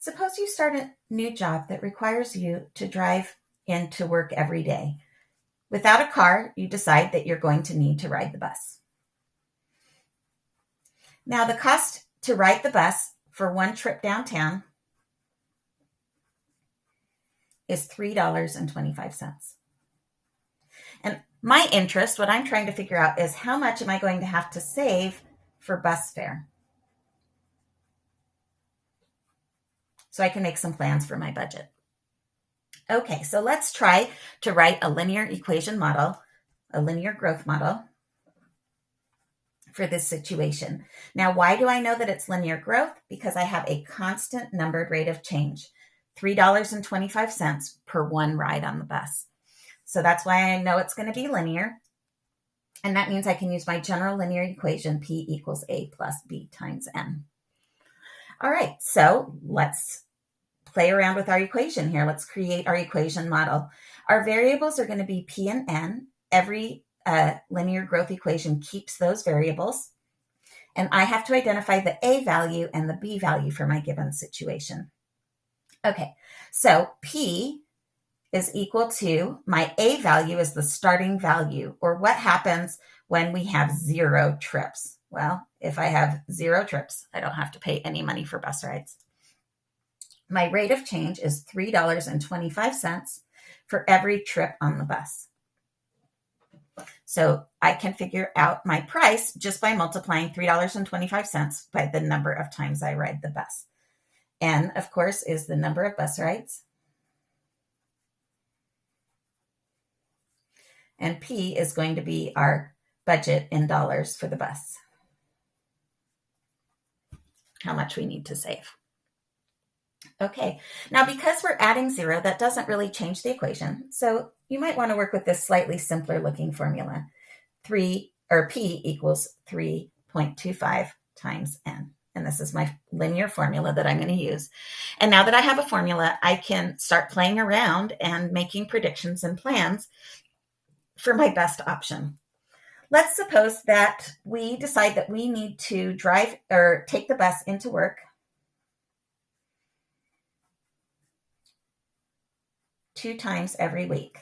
Suppose you start a new job that requires you to drive into work every day. Without a car, you decide that you're going to need to ride the bus. Now, the cost to ride the bus for one trip downtown is $3.25. And my interest, what I'm trying to figure out is how much am I going to have to save for bus fare? So I can make some plans for my budget. Okay, so let's try to write a linear equation model, a linear growth model for this situation. Now, why do I know that it's linear growth? Because I have a constant numbered rate of change, $3.25 per one ride on the bus. So that's why I know it's going to be linear. And that means I can use my general linear equation, P equals A plus B times N. All right, so let's play around with our equation here. Let's create our equation model. Our variables are going to be P and N. Every uh, linear growth equation keeps those variables. And I have to identify the A value and the B value for my given situation. Okay, so P is equal to my A value is the starting value, or what happens when we have zero trips. Well, if I have zero trips, I don't have to pay any money for bus rides. My rate of change is $3.25 for every trip on the bus. So I can figure out my price just by multiplying $3.25 by the number of times I ride the bus. N, of course, is the number of bus rides. And P is going to be our budget in dollars for the bus. How much we need to save. Okay, now because we're adding zero, that doesn't really change the equation. So you might want to work with this slightly simpler looking formula. 3 or P equals 3.25 times N. And this is my linear formula that I'm going to use. And now that I have a formula, I can start playing around and making predictions and plans for my best option. Let's suppose that we decide that we need to drive or take the bus into work two times every week.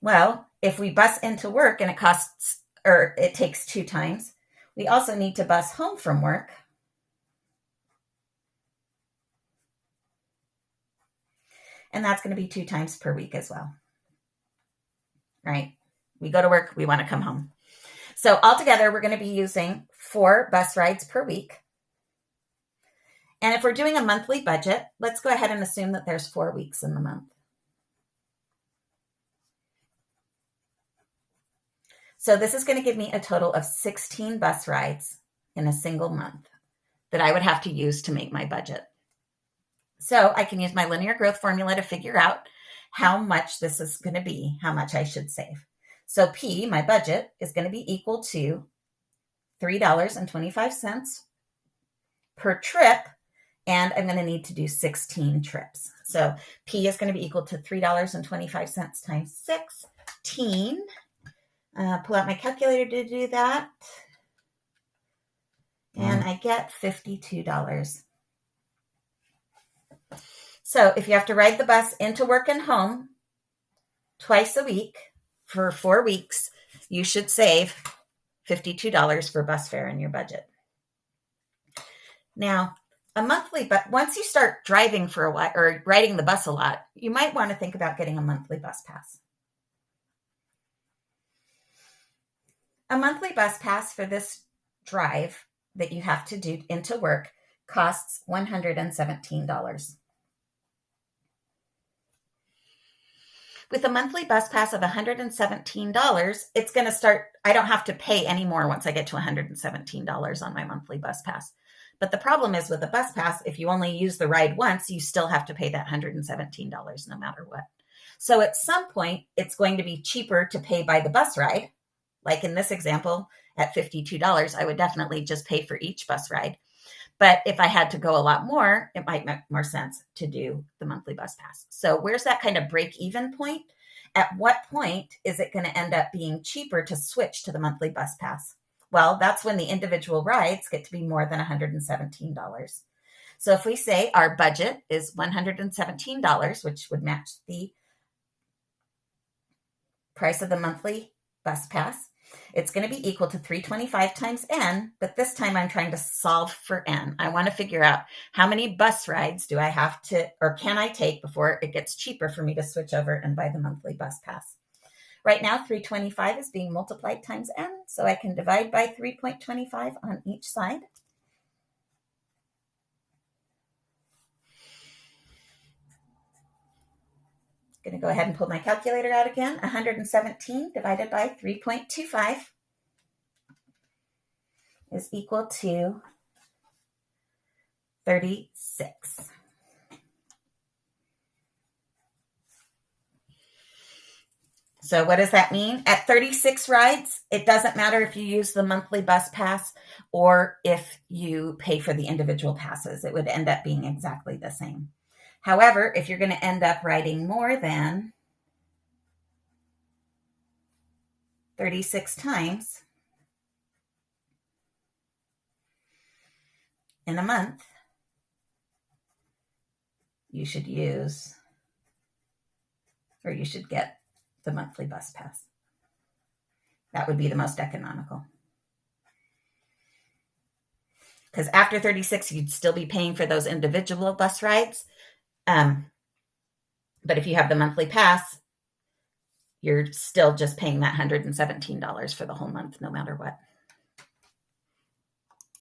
Well, if we bus into work and it costs or it takes two times, we also need to bus home from work. And that's going to be two times per week as well. Right? We go to work, we want to come home. So altogether, we're going to be using four bus rides per week. And if we're doing a monthly budget, let's go ahead and assume that there's four weeks in the month. So this is going to give me a total of 16 bus rides in a single month that I would have to use to make my budget. So I can use my linear growth formula to figure out how much this is going to be, how much I should save. So P, my budget, is going to be equal to $3.25 per trip and I'm going to need to do 16 trips. So P is going to be equal to $3.25 times 16. Uh, pull out my calculator to do that. And I get $52. So if you have to ride the bus into work and home twice a week for four weeks, you should save $52 for bus fare in your budget. Now, a monthly but once you start driving for a while or riding the bus a lot you might want to think about getting a monthly bus pass. A monthly bus pass for this drive that you have to do into work costs $117 with a monthly bus pass of $117 it's going to start i don't have to pay anymore once i get to $117 on my monthly bus pass but the problem is with a bus pass, if you only use the ride once, you still have to pay that $117 no matter what. So at some point, it's going to be cheaper to pay by the bus ride. Like in this example, at $52, I would definitely just pay for each bus ride. But if I had to go a lot more, it might make more sense to do the monthly bus pass. So where's that kind of break even point? At what point is it going to end up being cheaper to switch to the monthly bus pass? Well, that's when the individual rides get to be more than $117. So if we say our budget is $117, which would match the price of the monthly bus pass, it's going to be equal to 325 times n, but this time I'm trying to solve for n. I want to figure out how many bus rides do I have to or can I take before it gets cheaper for me to switch over and buy the monthly bus pass. Right now, 325 is being multiplied times n, so I can divide by 3.25 on each side. I'm going to go ahead and pull my calculator out again. 117 divided by 3.25 is equal to 36. So what does that mean? At 36 rides, it doesn't matter if you use the monthly bus pass or if you pay for the individual passes. It would end up being exactly the same. However, if you're going to end up riding more than 36 times in a month, you should use or you should get the monthly bus pass. That would be the most economical. Because after 36, you'd still be paying for those individual bus rides. Um, but if you have the monthly pass, you're still just paying that $117 for the whole month, no matter what.